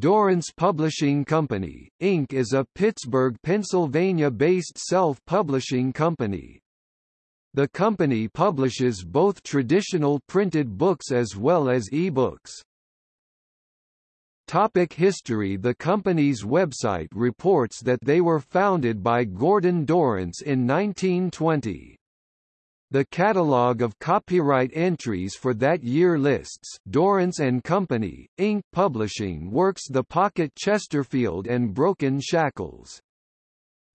Dorrance Publishing Company, Inc. is a Pittsburgh, Pennsylvania-based self-publishing company. The company publishes both traditional printed books as well as e-books. Topic history The company's website reports that they were founded by Gordon Dorrance in 1920. The catalogue of copyright entries for that year lists Dorrance and Company, Inc. Publishing Works The Pocket Chesterfield and Broken Shackles.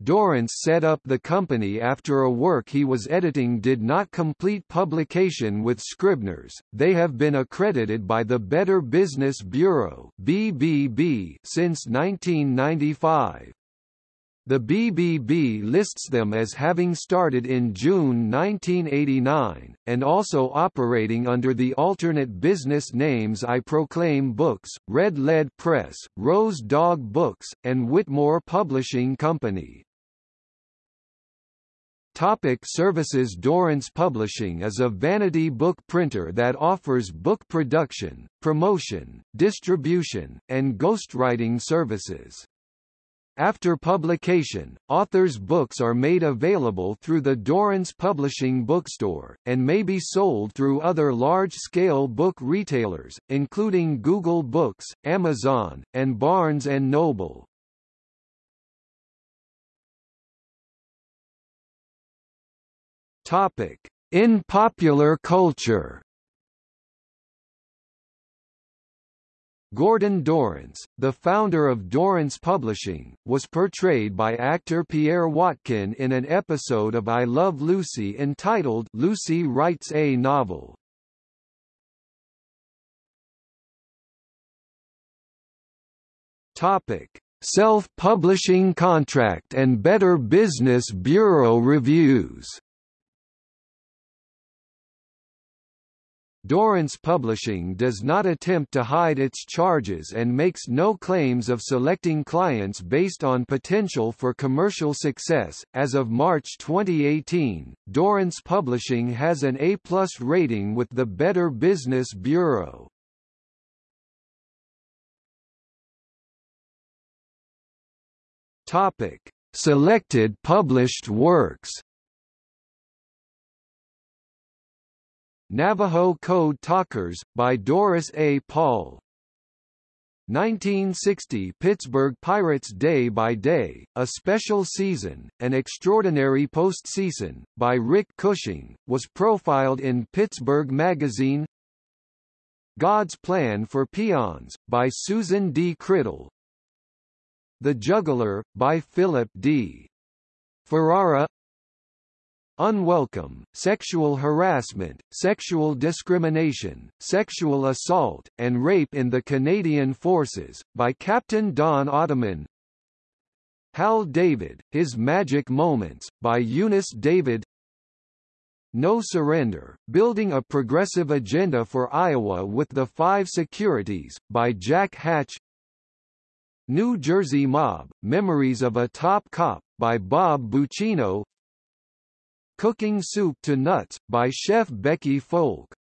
Dorrance set up the company after a work he was editing did not complete publication with Scribner's. They have been accredited by the Better Business Bureau (BBB) since 1995. The BBB lists them as having started in June 1989, and also operating under the alternate business names I Proclaim Books, Red Lead Press, Rose Dog Books, and Whitmore Publishing Company. Topic services Dorrance Publishing is a vanity book printer that offers book production, promotion, distribution, and ghostwriting services. After publication, authors' books are made available through the Dorrance Publishing Bookstore, and may be sold through other large-scale book retailers, including Google Books, Amazon, and Barnes & Noble. In popular culture Gordon Dorrance, the founder of Dorrance Publishing, was portrayed by actor Pierre Watkin in an episode of I Love Lucy entitled Lucy Writes a Novel. Topic: Self-publishing contract and Better Business Bureau reviews. Dorrance Publishing does not attempt to hide its charges and makes no claims of selecting clients based on potential for commercial success. As of March 2018, Dorrance Publishing has an A+ rating with the Better Business Bureau. Topic: Selected published works. Navajo Code Talkers, by Doris A. Paul 1960 Pittsburgh Pirates Day by Day, a special season, an extraordinary postseason, by Rick Cushing, was profiled in Pittsburgh Magazine God's Plan for Peons, by Susan D. Criddle The Juggler, by Philip D. Ferrara unwelcome, sexual harassment, sexual discrimination, sexual assault, and rape in the Canadian Forces, by Captain Don Ottoman. Hal David, His Magic Moments, by Eunice David. No Surrender, Building a Progressive Agenda for Iowa with the Five Securities, by Jack Hatch. New Jersey Mob, Memories of a Top Cop, by Bob Buccino Cooking Soup to Nuts, by chef Becky Folk